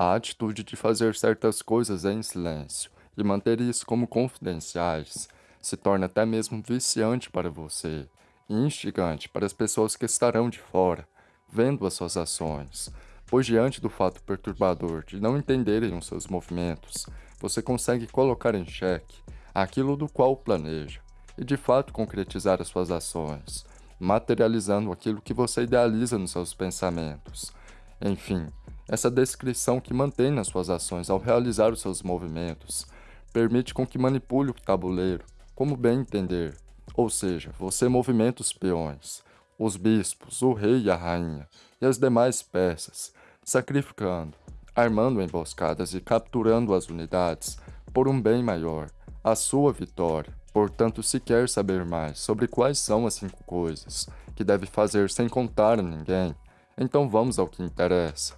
A atitude de fazer certas coisas em silêncio e manter isso como confidenciais se torna até mesmo viciante para você e instigante para as pessoas que estarão de fora, vendo as suas ações, pois diante do fato perturbador de não entenderem os seus movimentos, você consegue colocar em xeque aquilo do qual planeja e de fato concretizar as suas ações, materializando aquilo que você idealiza nos seus pensamentos. Enfim, essa descrição que mantém nas suas ações ao realizar os seus movimentos permite com que manipule o tabuleiro como bem entender, ou seja, você movimenta os peões, os bispos, o rei e a rainha e as demais peças, sacrificando, armando emboscadas e capturando as unidades por um bem maior, a sua vitória. Portanto, se quer saber mais sobre quais são as cinco coisas que deve fazer sem contar a ninguém, então vamos ao que interessa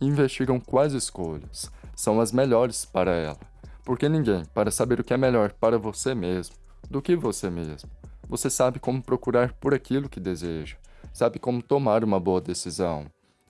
investigam quais escolhas são as melhores para ela, porque ninguém, para saber o que é melhor para você mesmo, do que você mesmo. Você sabe como procurar por aquilo que deseja, sabe como tomar uma boa decisão.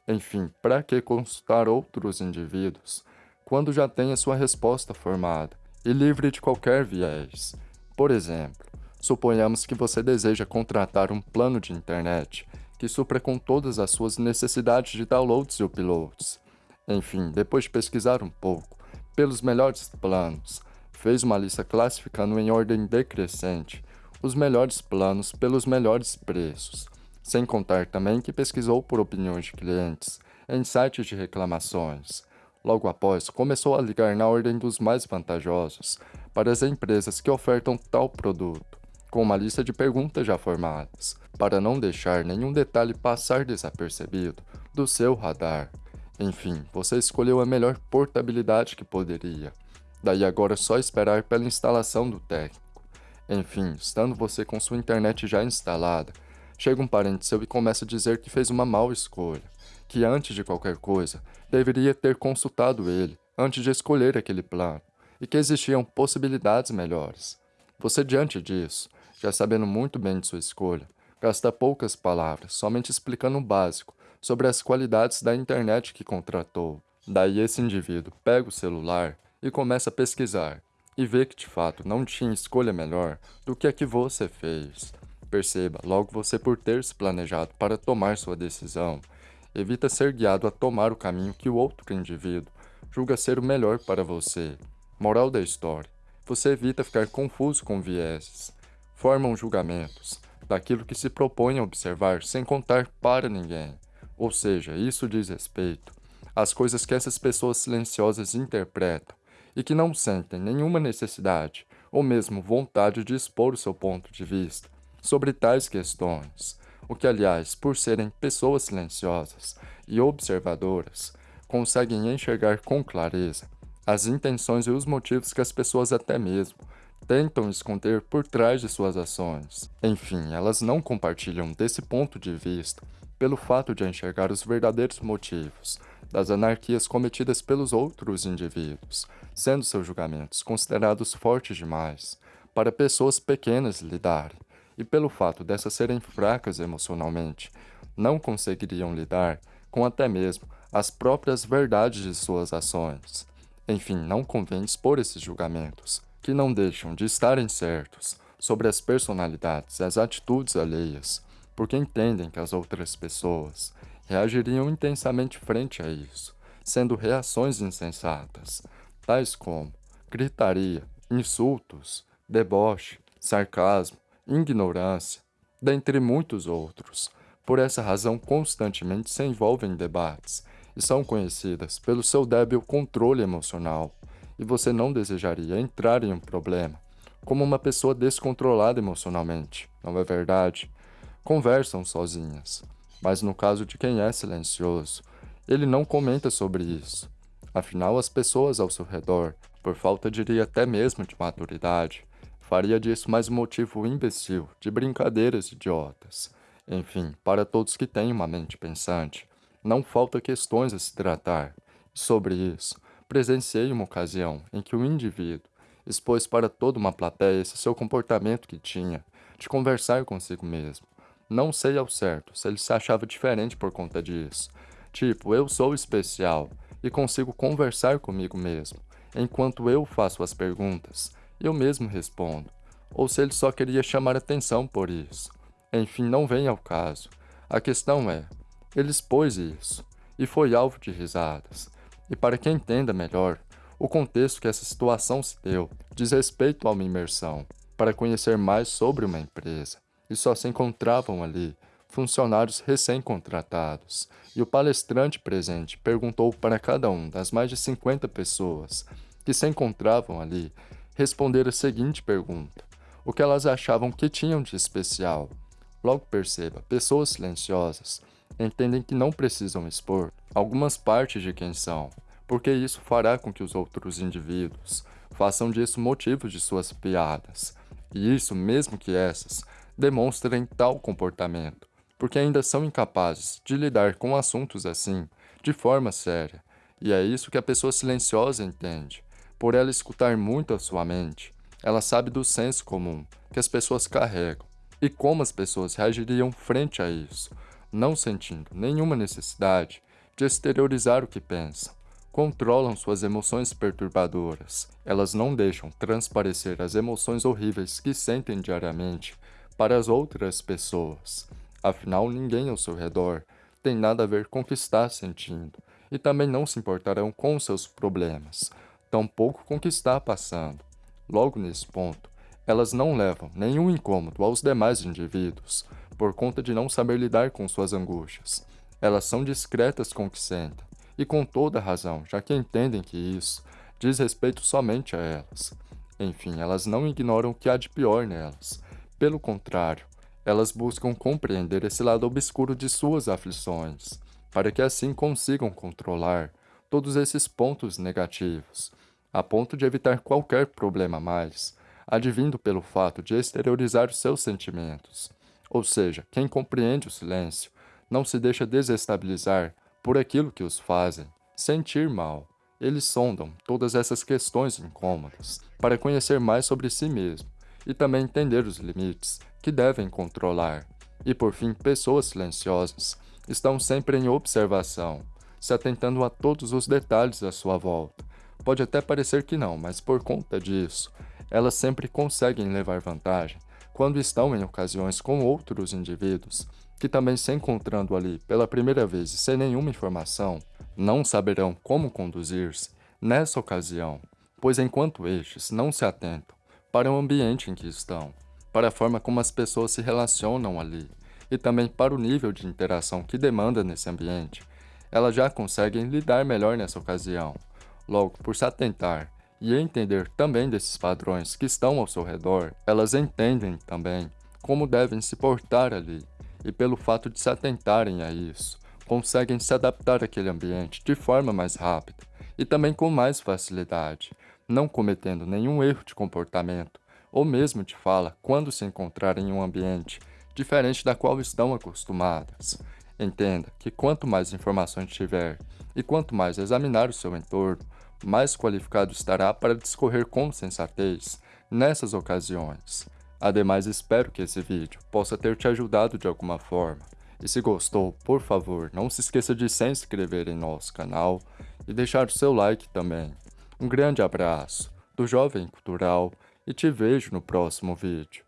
Enfim, para que consultar outros indivíduos quando já tem a sua resposta formada e livre de qualquer viés? Por exemplo, suponhamos que você deseja contratar um plano de internet que supra com todas as suas necessidades de downloads e uploads. Enfim, depois de pesquisar um pouco pelos melhores planos, fez uma lista classificando em ordem decrescente os melhores planos pelos melhores preços, sem contar também que pesquisou por opiniões de clientes em sites de reclamações. Logo após, começou a ligar na ordem dos mais vantajosos para as empresas que ofertam tal produto, com uma lista de perguntas já formadas, para não deixar nenhum detalhe passar desapercebido do seu radar. Enfim, você escolheu a melhor portabilidade que poderia. Daí agora é só esperar pela instalação do técnico. Enfim, estando você com sua internet já instalada, chega um parente seu e começa a dizer que fez uma mal escolha, que antes de qualquer coisa, deveria ter consultado ele antes de escolher aquele plano, e que existiam possibilidades melhores. Você diante disso, já sabendo muito bem de sua escolha, gasta poucas palavras, somente explicando o básico sobre as qualidades da internet que contratou. Daí esse indivíduo pega o celular e começa a pesquisar, e vê que de fato não tinha escolha melhor do que a que você fez. Perceba, logo você por ter se planejado para tomar sua decisão, evita ser guiado a tomar o caminho que o outro indivíduo julga ser o melhor para você. Moral da história, você evita ficar confuso com vieses, formam julgamentos daquilo que se propõe a observar sem contar para ninguém. Ou seja, isso diz respeito às coisas que essas pessoas silenciosas interpretam e que não sentem nenhuma necessidade ou mesmo vontade de expor o seu ponto de vista sobre tais questões, o que, aliás, por serem pessoas silenciosas e observadoras, conseguem enxergar com clareza as intenções e os motivos que as pessoas até mesmo tentam esconder por trás de suas ações. Enfim, elas não compartilham desse ponto de vista pelo fato de enxergar os verdadeiros motivos das anarquias cometidas pelos outros indivíduos, sendo seus julgamentos considerados fortes demais para pessoas pequenas lidarem, e pelo fato dessas serem fracas emocionalmente, não conseguiriam lidar com até mesmo as próprias verdades de suas ações. Enfim, não convém expor esses julgamentos, que não deixam de estarem certos sobre as personalidades e as atitudes alheias, porque entendem que as outras pessoas reagiriam intensamente frente a isso, sendo reações insensatas, tais como gritaria, insultos, deboche, sarcasmo, ignorância, dentre muitos outros. Por essa razão, constantemente se envolvem em debates e são conhecidas pelo seu débil controle emocional, e você não desejaria entrar em um problema, como uma pessoa descontrolada emocionalmente, não é verdade? Conversam sozinhas, mas no caso de quem é silencioso, ele não comenta sobre isso. Afinal, as pessoas ao seu redor, por falta diria até mesmo de maturidade, faria disso mais um motivo imbecil de brincadeiras idiotas. Enfim, para todos que têm uma mente pensante, não falta questões a se tratar. Sobre isso, presenciei uma ocasião em que o indivíduo expôs para toda uma plateia esse seu comportamento que tinha de conversar consigo mesmo. Não sei ao certo se ele se achava diferente por conta disso. Tipo, eu sou especial e consigo conversar comigo mesmo, enquanto eu faço as perguntas, eu mesmo respondo, ou se ele só queria chamar atenção por isso. Enfim, não vem ao caso. A questão é, ele expôs isso, e foi alvo de risadas. E para que entenda melhor, o contexto que essa situação se deu diz respeito a uma imersão, para conhecer mais sobre uma empresa, e só se encontravam ali funcionários recém-contratados, e o palestrante presente perguntou para cada um das mais de 50 pessoas que se encontravam ali responder a seguinte pergunta: o que elas achavam que tinham de especial. Logo perceba, pessoas silenciosas entendem que não precisam expor algumas partes de quem são, porque isso fará com que os outros indivíduos façam disso motivos de suas piadas, e isso mesmo que essas demonstrem tal comportamento, porque ainda são incapazes de lidar com assuntos assim de forma séria, e é isso que a pessoa silenciosa entende. Por ela escutar muito a sua mente, ela sabe do senso comum que as pessoas carregam e como as pessoas reagiriam frente a isso, não sentindo nenhuma necessidade de exteriorizar o que pensam. Controlam suas emoções perturbadoras. Elas não deixam transparecer as emoções horríveis que sentem diariamente para as outras pessoas. Afinal, ninguém ao seu redor tem nada a ver com o que está sentindo e também não se importarão com seus problemas, tampouco com o que está passando. Logo nesse ponto, elas não levam nenhum incômodo aos demais indivíduos, por conta de não saber lidar com suas angústias. Elas são discretas com o que sentem, e com toda razão, já que entendem que isso diz respeito somente a elas. Enfim, elas não ignoram o que há de pior nelas. Pelo contrário, elas buscam compreender esse lado obscuro de suas aflições, para que assim consigam controlar todos esses pontos negativos, a ponto de evitar qualquer problema mais, advindo pelo fato de exteriorizar seus sentimentos. Ou seja, quem compreende o silêncio não se deixa desestabilizar por aquilo que os fazem sentir mal. Eles sondam todas essas questões incômodas para conhecer mais sobre si mesmo e também entender os limites que devem controlar. E por fim, pessoas silenciosas estão sempre em observação, se atentando a todos os detalhes à sua volta. Pode até parecer que não, mas por conta disso, elas sempre conseguem levar vantagem quando estão em ocasiões com outros indivíduos que também se encontrando ali pela primeira vez e sem nenhuma informação, não saberão como conduzir-se nessa ocasião, pois enquanto estes não se atentam para o ambiente em que estão, para a forma como as pessoas se relacionam ali e também para o nível de interação que demanda nesse ambiente, elas já conseguem lidar melhor nessa ocasião. Logo, por se atentar e entender também desses padrões que estão ao seu redor, elas entendem também como devem se portar ali e pelo fato de se atentarem a isso, conseguem se adaptar àquele ambiente de forma mais rápida e também com mais facilidade, não cometendo nenhum erro de comportamento ou mesmo de fala quando se encontrarem em um ambiente diferente da qual estão acostumadas. Entenda que quanto mais informações tiver e quanto mais examinar o seu entorno, mais qualificado estará para discorrer com sensatez nessas ocasiões. Ademais, espero que esse vídeo possa ter te ajudado de alguma forma. E se gostou, por favor, não se esqueça de se inscrever em nosso canal e deixar o seu like também. Um grande abraço do Jovem Cultural e te vejo no próximo vídeo.